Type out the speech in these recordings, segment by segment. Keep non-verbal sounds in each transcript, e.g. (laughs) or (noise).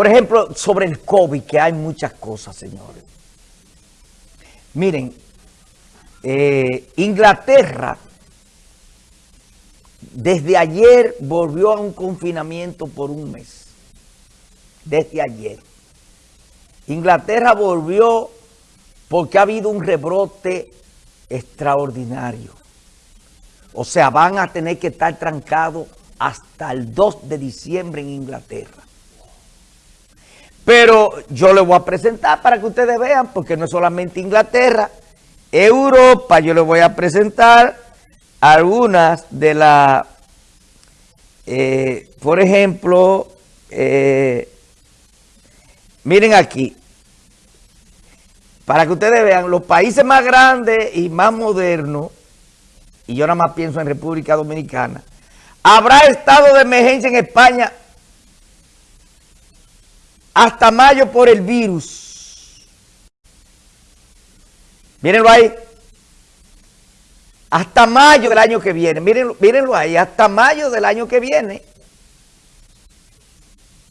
Por ejemplo, sobre el COVID, que hay muchas cosas, señores. Miren, eh, Inglaterra desde ayer volvió a un confinamiento por un mes. Desde ayer. Inglaterra volvió porque ha habido un rebrote extraordinario. O sea, van a tener que estar trancados hasta el 2 de diciembre en Inglaterra. Pero yo les voy a presentar para que ustedes vean, porque no es solamente Inglaterra, Europa, yo les voy a presentar algunas de las, eh, por ejemplo, eh, miren aquí, para que ustedes vean, los países más grandes y más modernos, y yo nada más pienso en República Dominicana, habrá estado de emergencia en España hasta mayo por el virus. Mírenlo ahí. Hasta mayo del año que viene. Mírenlo, mírenlo ahí. Hasta mayo del año que viene.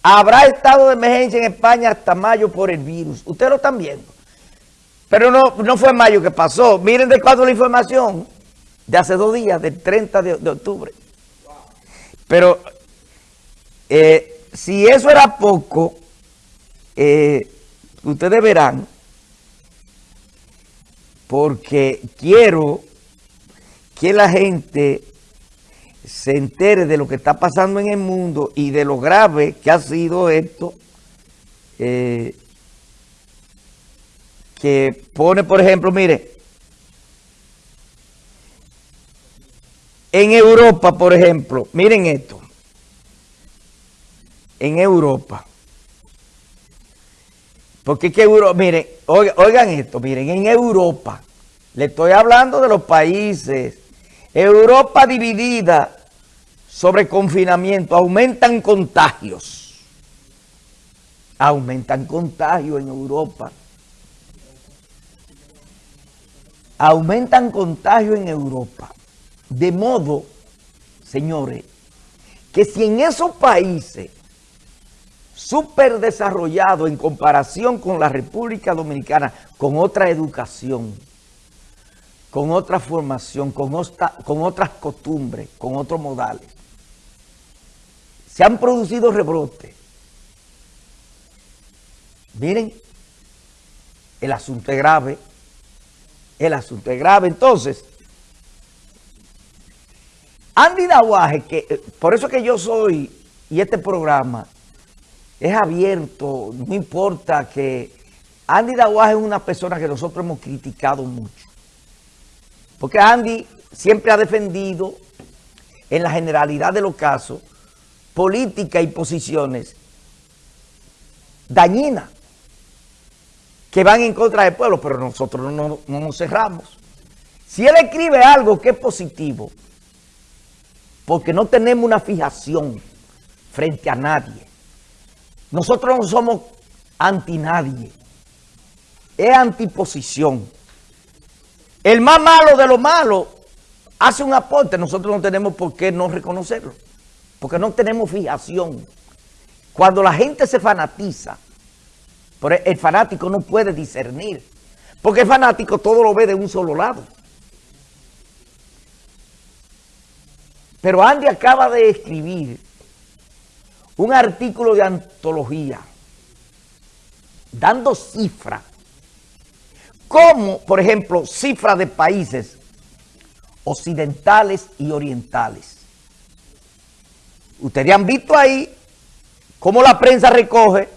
Habrá estado de emergencia en España hasta mayo por el virus. Ustedes lo están viendo. Pero no, no fue mayo que pasó. Miren de cuándo la información. De hace dos días, del 30 de, octubre. Pero eh, si eso era poco, eh, ustedes verán, porque quiero que la gente se entere de lo que está pasando en el mundo y de lo grave que ha sido esto, eh, que pone, por ejemplo, mire, en Europa, por ejemplo, miren esto, en Europa, porque es que miren, oigan esto, miren, en Europa, le estoy hablando de los países Europa dividida sobre confinamiento, aumentan contagios. Aumentan contagios en Europa. Aumentan contagios en Europa. De modo, señores, que si en esos países súper desarrollados en comparación con la República Dominicana, con otra educación, con otra formación, con, con otras costumbres, con otros modales. Se han producido rebrotes. Miren, el asunto es grave. El asunto es grave. Entonces, Andy Dawaje, que eh, por eso que yo soy, y este programa es abierto, no importa que Andy Dawaje es una persona que nosotros hemos criticado mucho. Porque Andy siempre ha defendido, en la generalidad de los casos, políticas y posiciones dañinas que van en contra del pueblo, pero nosotros no, no nos cerramos. Si él escribe algo que es positivo, porque no tenemos una fijación frente a nadie, nosotros no somos anti nadie, es antiposición. El más malo de lo malo hace un aporte. Nosotros no tenemos por qué no reconocerlo. Porque no tenemos fijación. Cuando la gente se fanatiza, el fanático no puede discernir. Porque el fanático todo lo ve de un solo lado. Pero Andy acaba de escribir un artículo de antología dando cifras como, por ejemplo, cifras de países occidentales y orientales. Ustedes han visto ahí cómo la prensa recoge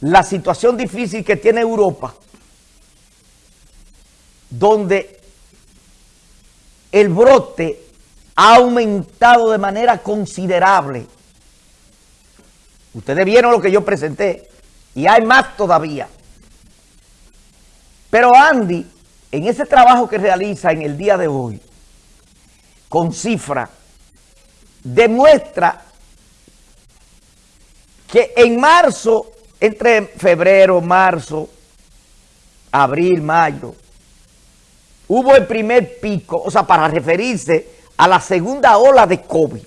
la situación difícil que tiene Europa, donde el brote ha aumentado de manera considerable. Ustedes vieron lo que yo presenté y hay más todavía. Pero Andy, en ese trabajo que realiza en el día de hoy, con cifra, demuestra que en marzo, entre febrero, marzo, abril, mayo, hubo el primer pico, o sea, para referirse a la segunda ola de COVID.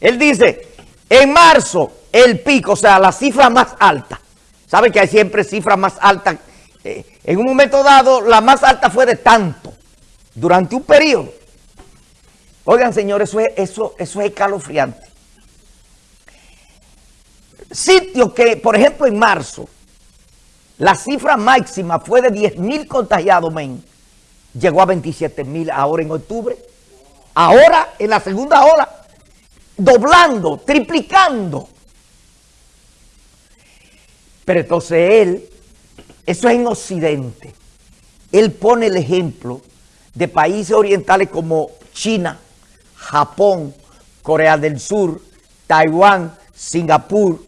Él dice, en marzo el pico, o sea, la cifra más alta. ¿Saben que hay siempre cifras más altas? Eh, en un momento dado, la más alta fue de tanto, durante un periodo. Oigan, señores, eso es, eso, eso es escalofriante. Sitio que, por ejemplo, en marzo, la cifra máxima fue de 10 mil contagiados, men. Llegó a 27 mil ahora en octubre. Ahora, en la segunda ola, doblando, triplicando. Pero entonces él, eso es en Occidente, él pone el ejemplo de países orientales como China, Japón, Corea del Sur, Taiwán, Singapur,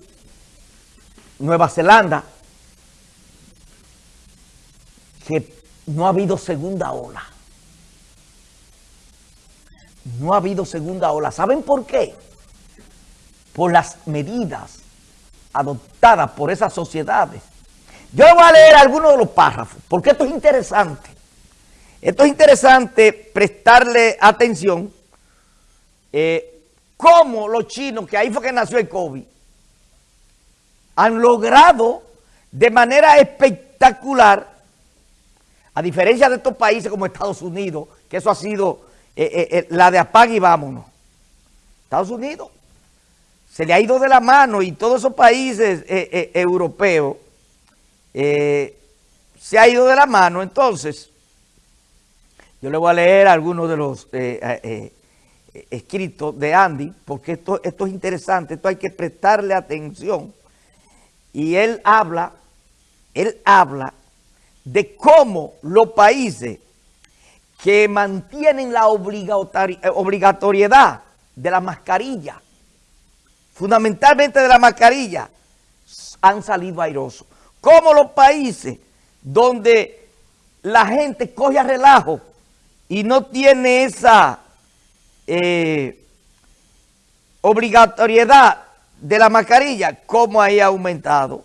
Nueva Zelanda, que no ha habido segunda ola. No ha habido segunda ola. ¿Saben por qué? Por las medidas adoptadas por esas sociedades. Yo voy a leer algunos de los párrafos, porque esto es interesante. Esto es interesante prestarle atención eh, cómo los chinos, que ahí fue que nació el COVID, han logrado de manera espectacular, a diferencia de estos países como Estados Unidos, que eso ha sido eh, eh, la de apague y vámonos. Estados Unidos se le ha ido de la mano y todos esos países europeos se ha ido de la mano. Entonces, yo le voy a leer algunos de los escritos de Andy, porque esto, esto es interesante, esto hay que prestarle atención y él habla, él habla de cómo los países que mantienen la obligatoriedad de la mascarilla, fundamentalmente de la mascarilla, han salido airosos. Como los países donde la gente coge a relajo y no tiene esa eh, obligatoriedad de la mascarilla, cómo ahí ha aumentado.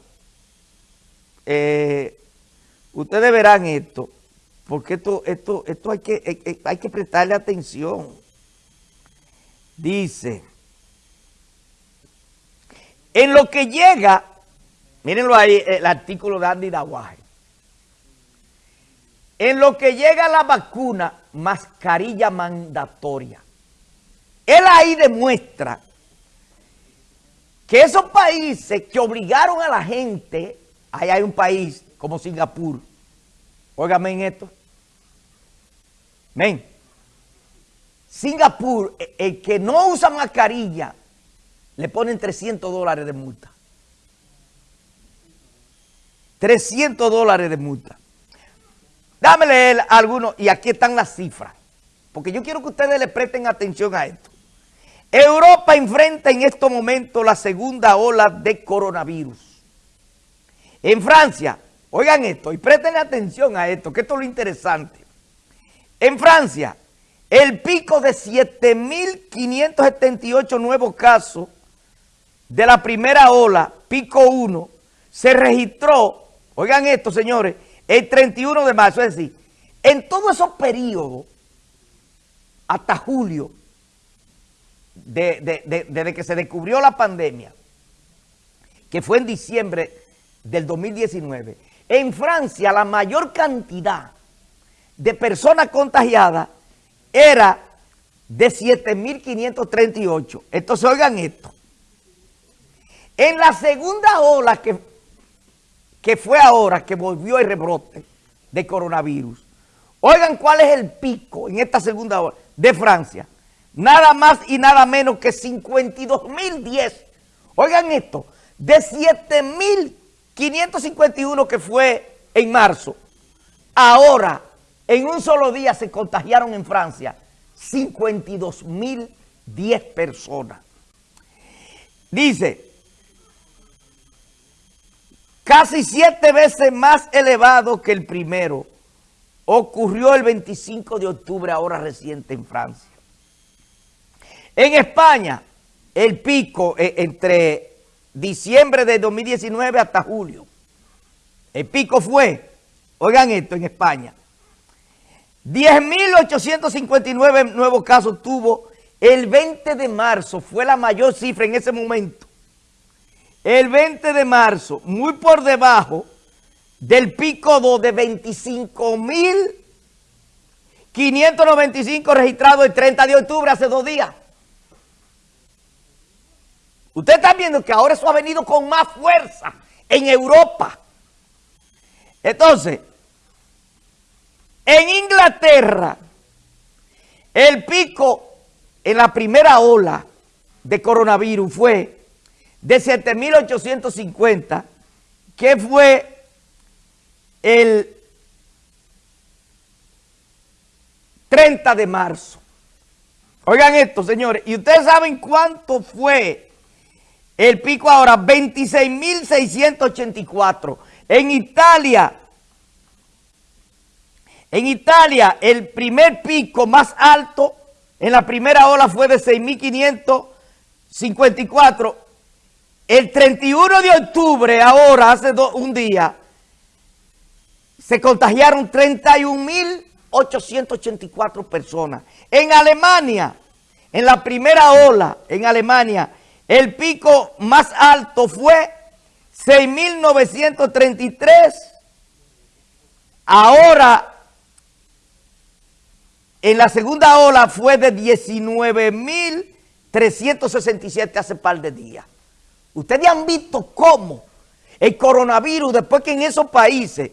Eh, ustedes verán esto, porque esto, esto, esto hay, que, hay que prestarle atención. Dice, en lo que llega, mírenlo ahí, el artículo de Andy Dawaje, en lo que llega la vacuna, mascarilla mandatoria. Él ahí demuestra que esos países que obligaron a la gente, ahí hay un país como Singapur, óigame en esto, ven, Singapur, e, el que no usa mascarilla, le ponen 300 dólares de multa. 300 dólares de multa. Dame leer algunos, y aquí están las cifras, porque yo quiero que ustedes le presten atención a esto. Europa enfrenta en estos momentos la segunda ola de coronavirus. En Francia, oigan esto y presten atención a esto, que esto es lo interesante. En Francia, el pico de 7.578 nuevos casos de la primera ola, pico 1, se registró, oigan esto señores, el 31 de marzo, es decir, en todos esos periodos, hasta julio, desde que se descubrió la pandemia, que fue en diciembre del 2019, en Francia la mayor cantidad de personas contagiadas era de 7.538. Entonces, oigan esto. En la segunda ola que, que fue ahora, que volvió el rebrote de coronavirus, oigan cuál es el pico en esta segunda ola de Francia nada más y nada menos que 52.010. Oigan esto, de 7.551 que fue en marzo, ahora en un solo día se contagiaron en Francia 52.010 personas. Dice, casi siete veces más elevado que el primero, ocurrió el 25 de octubre ahora reciente en Francia. En España, el pico eh, entre diciembre de 2019 hasta julio. El pico fue, oigan esto, en España. 10.859 nuevos casos tuvo el 20 de marzo. Fue la mayor cifra en ese momento. El 20 de marzo, muy por debajo del pico 2 de 25.595 registrados el 30 de octubre, hace dos días. Ustedes están viendo que ahora eso ha venido con más fuerza en Europa. Entonces, en Inglaterra, el pico en la primera ola de coronavirus fue de 7.850, que fue el 30 de marzo. Oigan esto, señores, y ustedes saben cuánto fue el pico ahora, 26.684. En Italia, en Italia, el primer pico más alto en la primera ola fue de 6.554. El 31 de octubre, ahora, hace un día, se contagiaron 31.884 personas. En Alemania, en la primera ola, en Alemania, el pico más alto fue 6.933. Ahora, en la segunda ola fue de 19.367 hace par de días. Ustedes han visto cómo el coronavirus, después que en esos países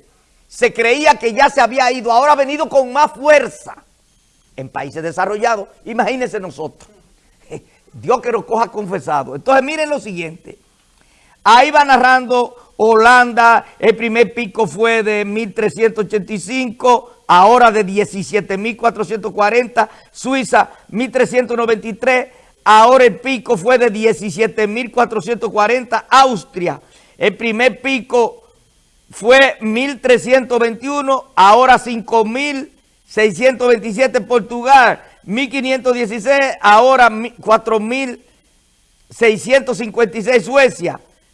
se creía que ya se había ido, ahora ha venido con más fuerza en países desarrollados. Imagínense nosotros. (laughs) Dios que nos coja confesado. Entonces miren lo siguiente. Ahí va narrando Holanda, el primer pico fue de 1.385, ahora de 17.440. Suiza, 1.393, ahora el pico fue de 17.440. Austria, el primer pico fue 1.321, ahora 5.627. Portugal, 1.516, ahora 4.656 Suecia,